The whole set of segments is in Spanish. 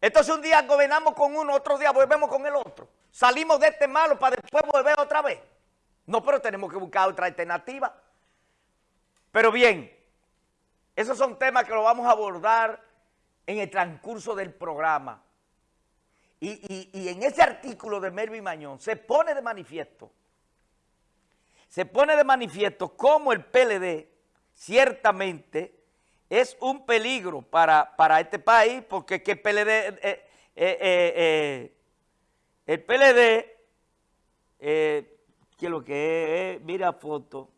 Entonces un día gobernamos con uno, otro día volvemos con el otro. Salimos de este malo para después volver otra vez. No, pero tenemos que buscar otra alternativa. Pero bien, esos son temas que lo vamos a abordar en el transcurso del programa. Y, y en ese artículo de Melvin Mañón se pone de manifiesto, se pone de manifiesto cómo el PLD ciertamente es un peligro para, este país, porque que el PLD, eh, eh, eh, el PLD, que lo que es, mira foto,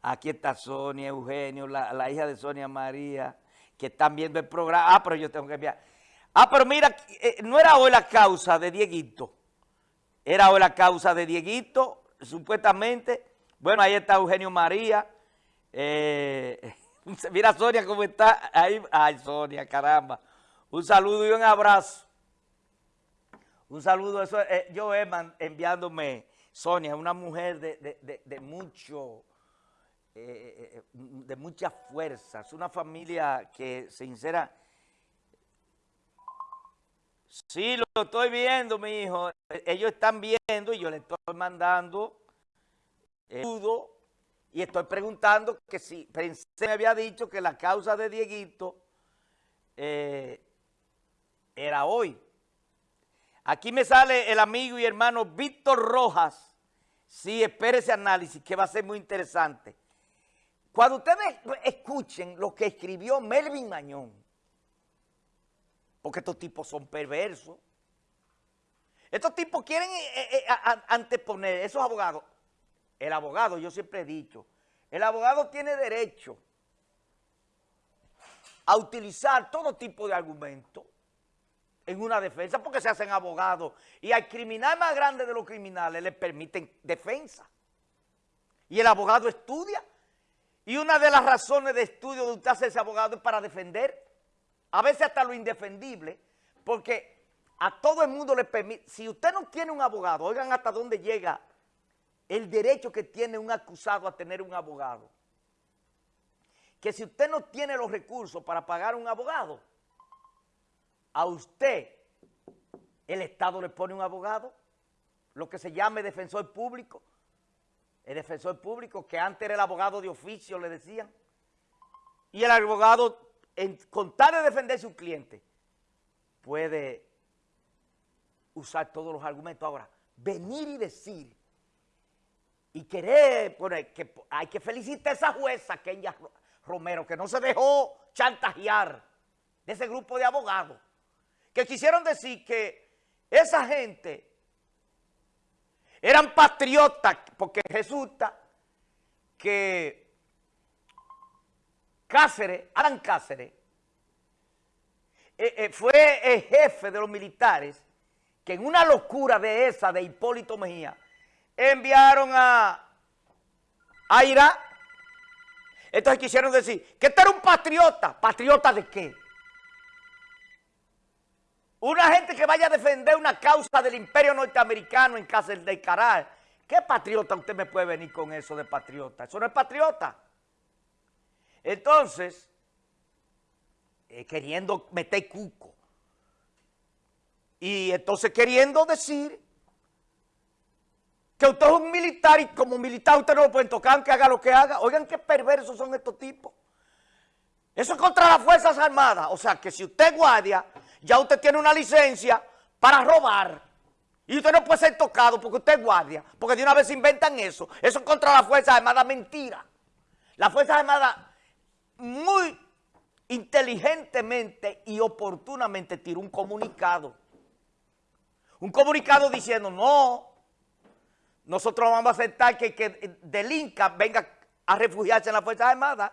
aquí está Sonia, Eugenio, la, hija de Sonia María, que están viendo el programa, ah, pero yo tengo que enviar, ah, pero mira, no era hoy la causa de Dieguito, era hoy la causa de Dieguito, supuestamente, bueno, ahí está Eugenio María. Eh, mira Sonia cómo está. Ay, Sonia, caramba. Un saludo y un abrazo. Un saludo. Eso, eh, yo, Eman, enviándome. Sonia, una mujer de, mucho, eh, de mucha fuerza. Es una familia que, sincera, Sí, lo estoy viendo, mi hijo. Ellos están viendo y yo le estoy mandando y estoy preguntando que si pensé me había dicho que la causa de Dieguito eh, era hoy. Aquí me sale el amigo y hermano Víctor Rojas. Sí, espere ese análisis que va a ser muy interesante. Cuando ustedes escuchen lo que escribió Melvin Mañón, porque estos tipos son perversos, estos tipos quieren eh, eh, anteponer, esos abogados, el abogado, yo siempre he dicho, el abogado tiene derecho a utilizar todo tipo de argumentos en una defensa porque se hacen abogados y al criminal más grande de los criminales le permiten defensa. Y el abogado estudia y una de las razones de estudio de usted hacerse abogado es para defender, a veces hasta lo indefendible, porque a todo el mundo le permite, si usted no tiene un abogado, oigan hasta dónde llega el derecho que tiene un acusado a tener un abogado. Que si usted no tiene los recursos para pagar un abogado, a usted el Estado le pone un abogado, lo que se llame defensor público, el defensor público que antes era el abogado de oficio, le decían, y el abogado, en, con tal de defender a su cliente, puede usar todos los argumentos. Ahora, venir y decir y querer que hay que felicitar a esa jueza, Kenya Romero, que no se dejó chantajear de ese grupo de abogados, que quisieron decir que esa gente eran patriotas, porque resulta que Cáceres, Alan Cáceres, eh, eh, fue el jefe de los militares que en una locura de esa de Hipólito Mejía enviaron a, Irak. Entonces quisieron decir que este era un patriota. ¿Patriota de qué? Una gente que vaya a defender una causa del imperio norteamericano en casa de Caral. ¿Qué patriota usted me puede venir con eso de patriota? Eso no es patriota. Entonces, eh, queriendo meter cuco. Y entonces queriendo decir que usted es un militar y como militar usted no lo puede tocar aunque haga lo que haga. Oigan qué perversos son estos tipos. Eso es contra las Fuerzas Armadas. O sea, que si usted es guardia, ya usted tiene una licencia para robar. Y usted no puede ser tocado porque usted es guardia. Porque de una vez inventan eso. Eso es contra las Fuerzas Armadas, mentira. Las Fuerzas Armadas muy inteligentemente y oportunamente tiró un comunicado. Un comunicado diciendo, no, nosotros vamos a aceptar que, que delinca venga a refugiarse en las Fuerzas Armadas,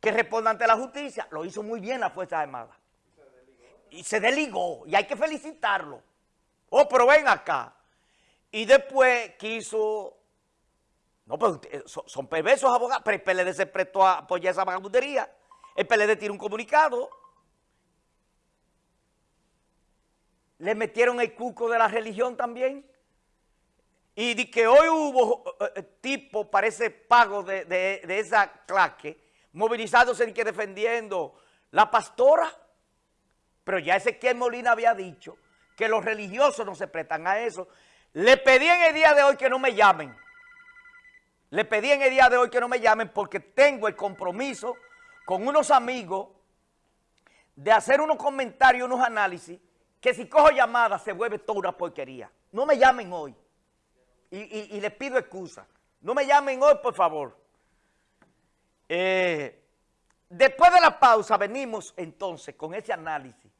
que responda ante la justicia. Lo hizo muy bien las Fuerzas Armadas. Y se deligó, y hay que felicitarlo. Oh, pero ven acá. Y después quiso... No, pues son, perversos abogados, pero el PLD se prestó a apoyar esa vagabundería. El PLD tiene un comunicado. Le metieron el cuco de la religión también. Y de que hoy hubo eh, eh, tipo, parece pago de, esa claque, movilizándose y que defendiendo la pastora, pero ya Ezequiel Molina había dicho que los religiosos no se prestan a eso. Le pedí en el día de hoy que no me llamen. Le pedí en el día de hoy que no me llamen porque tengo el compromiso con unos amigos de hacer unos comentarios, unos análisis, que si cojo llamadas se vuelve toda una porquería. No me llamen hoy. Y, les pido excusa. No me llamen hoy, por favor. Eh, después de la pausa venimos entonces con ese análisis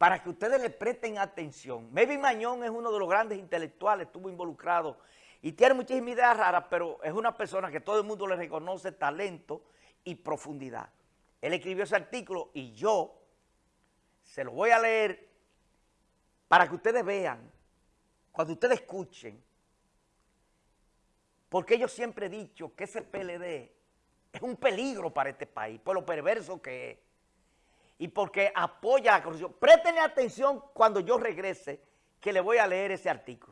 para que ustedes le presten atención. Melvin Mañón es uno de los grandes intelectuales, estuvo involucrado y tiene muchísimas ideas raras, pero es una persona que todo el mundo le reconoce talento y profundidad. Él escribió ese artículo y yo se lo voy a leer para que ustedes vean, cuando ustedes escuchen, porque yo siempre he dicho que ese PLD es un peligro para este país, por lo perverso que es, y porque apoya la corrupción. Préstenle atención cuando yo regrese, que le voy a leer ese artículo.